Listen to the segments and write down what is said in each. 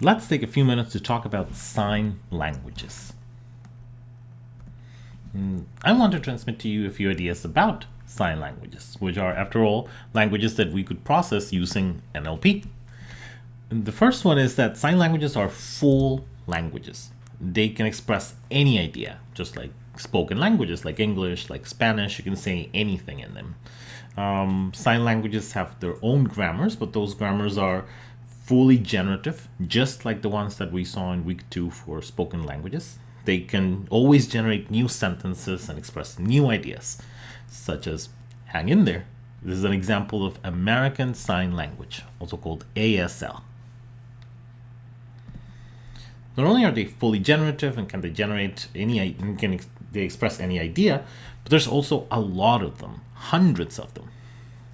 let's take a few minutes to talk about sign languages. Mm, I want to transmit to you a few ideas about sign languages, which are, after all, languages that we could process using NLP. The first one is that sign languages are full languages. They can express any idea, just like spoken languages like English, like Spanish, you can say anything in them. Um, sign languages have their own grammars, but those grammars are fully generative, just like the ones that we saw in week two for spoken languages. They can always generate new sentences and express new ideas, such as hang in there. This is an example of American Sign Language, also called ASL. Not only are they fully generative and can they generate any, can they express any idea, but there's also a lot of them, hundreds of them.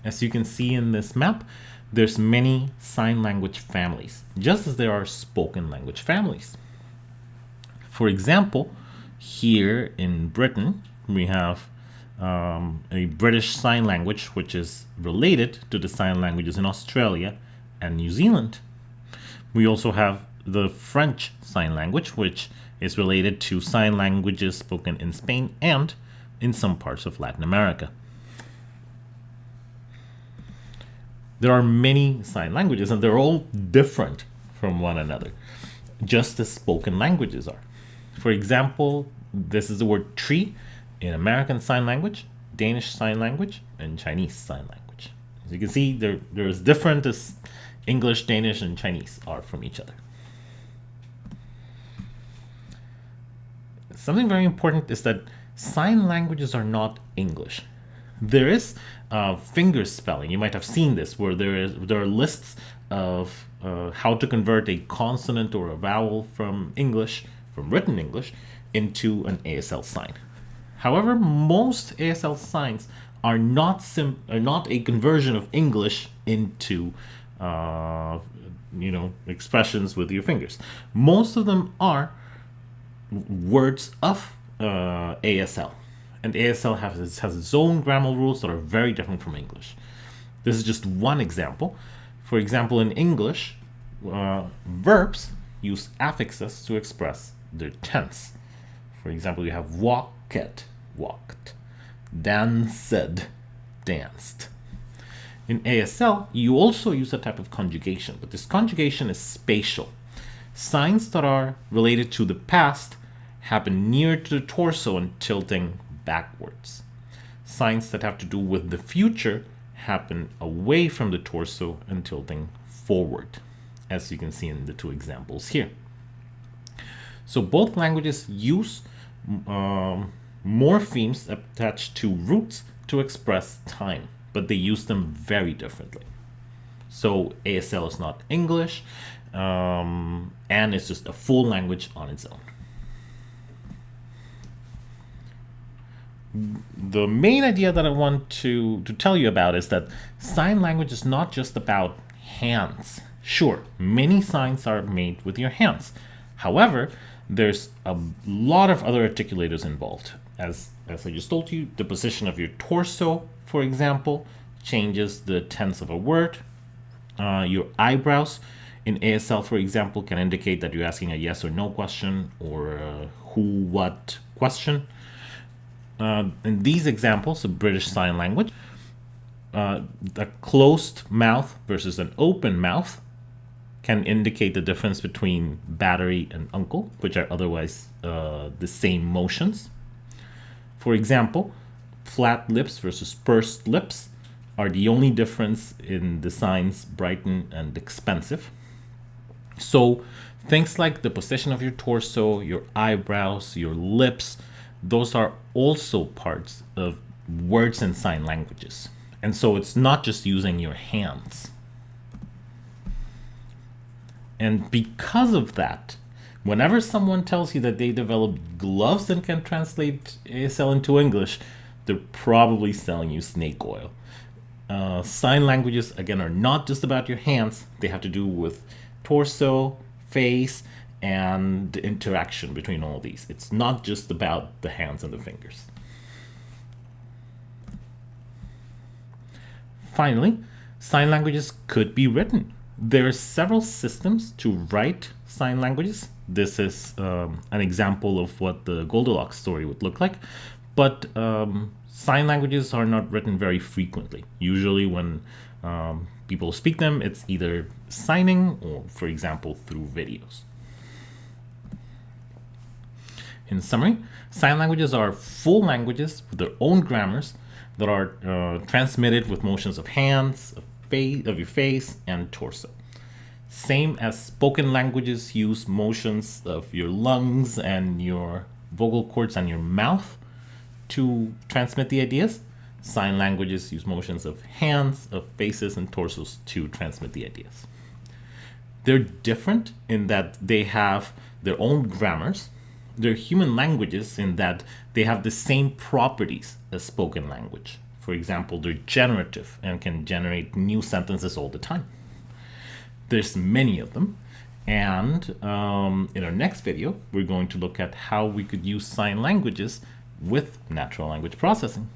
As you can see in this map, there's many sign language families, just as there are spoken language families. For example, here in Britain, we have um, a British Sign Language, which is related to the sign languages in Australia and New Zealand. We also have the French Sign Language, which is related to sign languages spoken in Spain and in some parts of Latin America. There are many sign languages and they're all different from one another, just as spoken languages are. For example, this is the word tree in American Sign Language, Danish Sign Language, and Chinese Sign Language. As you can see, they're, they're as different as English, Danish, and Chinese are from each other. Something very important is that sign languages are not English. There is uh, finger spelling. You might have seen this, where there is there are lists of uh, how to convert a consonant or a vowel from English, from written English, into an ASL sign. However, most ASL signs are not sim are not a conversion of English into uh, you know expressions with your fingers. Most of them are words of uh, ASL. And ASL has, has its own grammar rules that are very different from English. This is just one example. For example, in English, uh, verbs use affixes to express their tense. For example, you have walked, walked, danced, danced. In ASL, you also use a type of conjugation, but this conjugation is spatial. Signs that are related to the past happen near to the torso and tilting backwards. Signs that have to do with the future happen away from the torso and tilting forward, as you can see in the two examples here. So both languages use um, morphemes attached to roots to express time, but they use them very differently. So ASL is not English, um, and it's just a full language on its own. The main idea that I want to, to tell you about is that sign language is not just about hands. Sure, many signs are made with your hands. However, there's a lot of other articulators involved. As, as I just told you, the position of your torso, for example, changes the tense of a word. Uh, your eyebrows in ASL, for example, can indicate that you're asking a yes or no question or a who, what question. Uh, in these examples of British Sign Language, uh, a closed mouth versus an open mouth can indicate the difference between battery and uncle, which are otherwise uh, the same motions. For example, flat lips versus pursed lips are the only difference in the signs Brighton and expensive. So things like the position of your torso, your eyebrows, your lips, those are also parts of words and sign languages. And so it's not just using your hands. And because of that, whenever someone tells you that they developed gloves and can translate ASL into English, they're probably selling you snake oil. Uh, sign languages, again, are not just about your hands. They have to do with torso, face, and the interaction between all these. It's not just about the hands and the fingers. Finally, sign languages could be written. There are several systems to write sign languages. This is um, an example of what the Goldilocks story would look like. But um, sign languages are not written very frequently. Usually when um, people speak them, it's either signing or, for example, through videos. In summary, sign languages are full languages with their own grammars that are uh, transmitted with motions of hands, of, face, of your face, and torso. Same as spoken languages use motions of your lungs and your vocal cords and your mouth to transmit the ideas. Sign languages use motions of hands, of faces, and torsos to transmit the ideas. They're different in that they have their own grammars. They're human languages in that they have the same properties as spoken language. For example, they're generative and can generate new sentences all the time. There's many of them. And um, in our next video, we're going to look at how we could use sign languages with natural language processing.